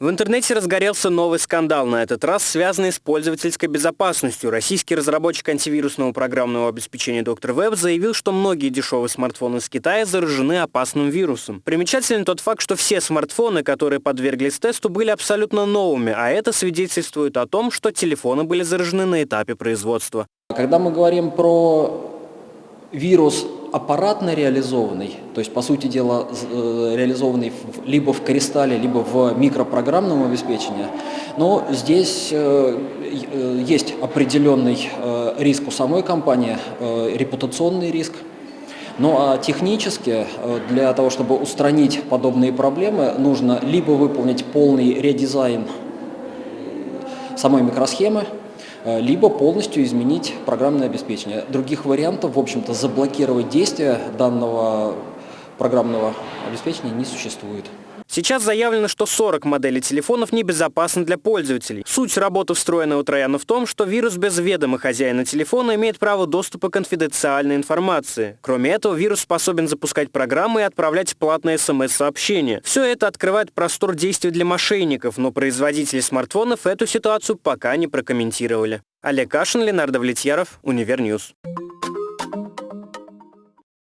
В интернете разгорелся новый скандал, на этот раз связанный с пользовательской безопасностью. Российский разработчик антивирусного программного обеспечения Dr. Web заявил, что многие дешевые смартфоны из Китая заражены опасным вирусом. Примечателен тот факт, что все смартфоны, которые подверглись тесту, были абсолютно новыми, а это свидетельствует о том, что телефоны были заражены на этапе производства. Когда мы говорим про вирус аппаратно реализованный, то есть, по сути дела, э, реализованный либо в кристалле, либо в микропрограммном обеспечении, но здесь э, э, есть определенный риск у самой компании, репутационный риск, ну а технически для того, чтобы устранить подобные проблемы, нужно либо выполнить полный редизайн самой микросхемы, либо полностью изменить программное обеспечение. Других вариантов, в общем-то, заблокировать действия данного программного обеспечения не существует. Сейчас заявлено, что 40 моделей телефонов небезопасны для пользователей. Суть работы встроенного трояна в том, что вирус без ведома хозяина телефона имеет право доступа к конфиденциальной информации. Кроме этого, вирус способен запускать программы и отправлять платные смс-сообщения. Все это открывает простор действий для мошенников, но производители смартфонов эту ситуацию пока не прокомментировали. Олег Кашин, Ленар Давлетьяров, Univer News.